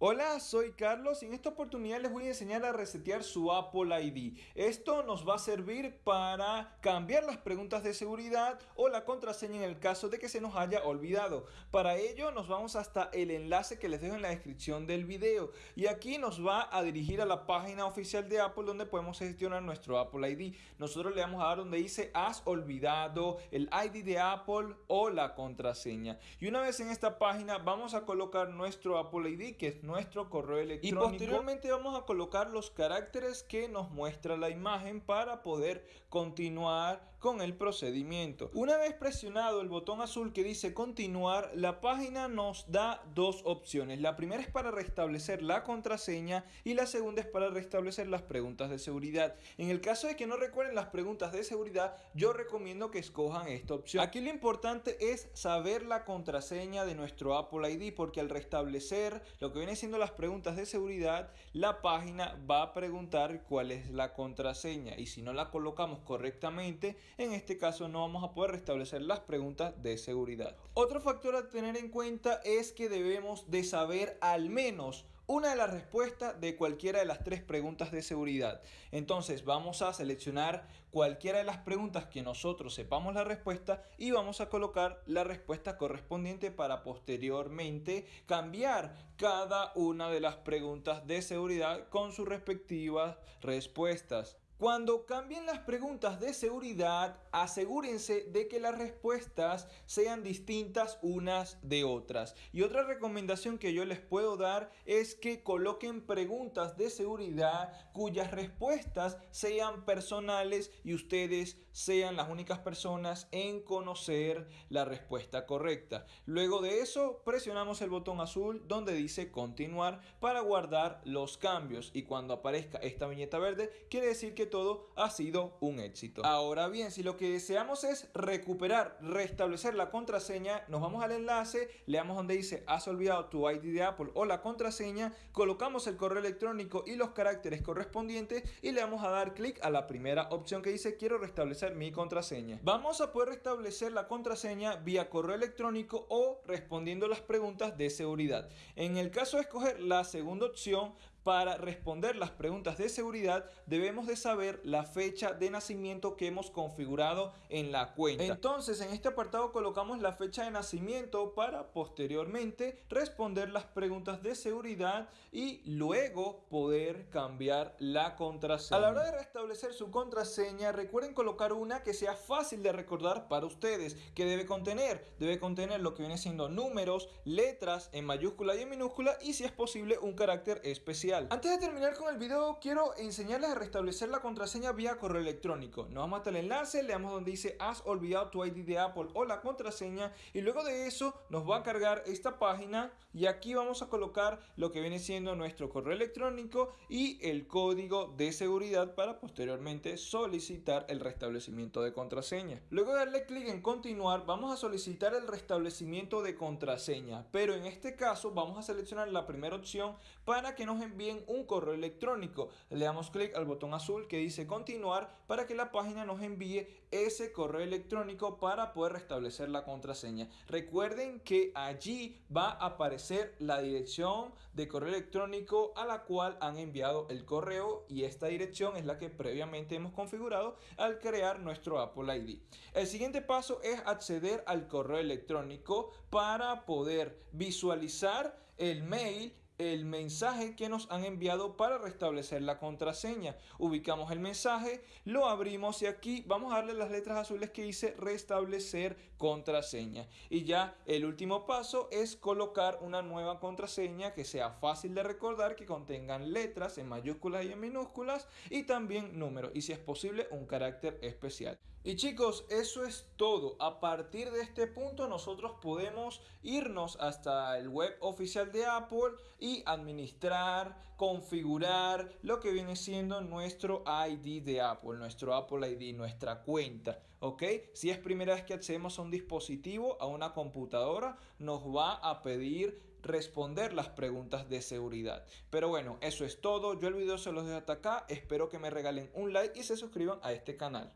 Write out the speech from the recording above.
Hola, soy Carlos y en esta oportunidad les voy a enseñar a resetear su Apple ID. Esto nos va a servir para cambiar las preguntas de seguridad o la contraseña en el caso de que se nos haya olvidado. Para ello nos vamos hasta el enlace que les dejo en la descripción del video y aquí nos va a dirigir a la página oficial de Apple donde podemos gestionar nuestro Apple ID. Nosotros le vamos a dar donde dice has olvidado el ID de Apple o la contraseña. Y una vez en esta página vamos a colocar nuestro Apple ID que es nuestro correo electrónico. Y posteriormente vamos a colocar los caracteres que nos muestra la imagen para poder continuar con el procedimiento. Una vez presionado el botón azul que dice continuar, la página nos da dos opciones. La primera es para restablecer la contraseña y la segunda es para restablecer las preguntas de seguridad. En el caso de que no recuerden las preguntas de seguridad, yo recomiendo que escojan esta opción. Aquí lo importante es saber la contraseña de nuestro Apple ID porque al restablecer lo que viene haciendo las preguntas de seguridad, la página va a preguntar cuál es la contraseña y si no la colocamos correctamente, en este caso no vamos a poder restablecer las preguntas de seguridad. Otro factor a tener en cuenta es que debemos de saber al menos una de las respuestas de cualquiera de las tres preguntas de seguridad. Entonces vamos a seleccionar cualquiera de las preguntas que nosotros sepamos la respuesta y vamos a colocar la respuesta correspondiente para posteriormente cambiar cada una de las preguntas de seguridad con sus respectivas respuestas. Cuando cambien las preguntas de seguridad, asegúrense de que las respuestas sean distintas unas de otras. Y otra recomendación que yo les puedo dar es que coloquen preguntas de seguridad cuyas respuestas sean personales y ustedes sean las únicas personas en conocer la respuesta correcta. Luego de eso, presionamos el botón azul donde dice continuar para guardar los cambios. Y cuando aparezca esta viñeta verde, quiere decir que todo ha sido un éxito. Ahora bien, si lo que deseamos es recuperar, restablecer la contraseña, nos vamos al enlace, le damos donde dice has olvidado tu ID de Apple o la contraseña, colocamos el correo electrónico y los caracteres correspondientes y le vamos a dar clic a la primera opción que dice quiero restablecer mi contraseña. Vamos a poder restablecer la contraseña vía correo electrónico o respondiendo las preguntas de seguridad. En el caso de escoger la segunda opción, para responder las preguntas de seguridad debemos de saber la fecha de nacimiento que hemos configurado en la cuenta. Entonces en este apartado colocamos la fecha de nacimiento para posteriormente responder las preguntas de seguridad y luego poder cambiar la contraseña. A la hora de restablecer su contraseña recuerden colocar una que sea fácil de recordar para ustedes. que debe contener? Debe contener lo que viene siendo números, letras en mayúscula y en minúscula y si es posible un carácter especial. Antes de terminar con el video, quiero enseñarles a restablecer la contraseña vía correo electrónico. Nos vamos hasta el enlace, le damos donde dice has olvidado tu ID de Apple o la contraseña y luego de eso nos va a cargar esta página y aquí vamos a colocar lo que viene siendo nuestro correo electrónico y el código de seguridad para posteriormente solicitar el restablecimiento de contraseña. Luego de darle clic en continuar, vamos a solicitar el restablecimiento de contraseña, pero en este caso vamos a seleccionar la primera opción para que nos envíe un correo electrónico. Le damos clic al botón azul que dice continuar para que la página nos envíe ese correo electrónico para poder restablecer la contraseña. Recuerden que allí va a aparecer la dirección de correo electrónico a la cual han enviado el correo y esta dirección es la que previamente hemos configurado al crear nuestro Apple ID. El siguiente paso es acceder al correo electrónico para poder visualizar el mail el mensaje que nos han enviado para restablecer la contraseña. Ubicamos el mensaje, lo abrimos y aquí vamos a darle las letras azules que dice restablecer contraseña. Y ya el último paso es colocar una nueva contraseña que sea fácil de recordar, que contengan letras en mayúsculas y en minúsculas y también números y si es posible un carácter especial. Y chicos, eso es todo. A partir de este punto nosotros podemos irnos hasta el web oficial de Apple y administrar, configurar lo que viene siendo nuestro ID de Apple, nuestro Apple ID, nuestra cuenta, ¿ok? Si es primera vez que accedemos a un dispositivo, a una computadora, nos va a pedir responder las preguntas de seguridad. Pero bueno, eso es todo. Yo el video se los dejo hasta acá. Espero que me regalen un like y se suscriban a este canal.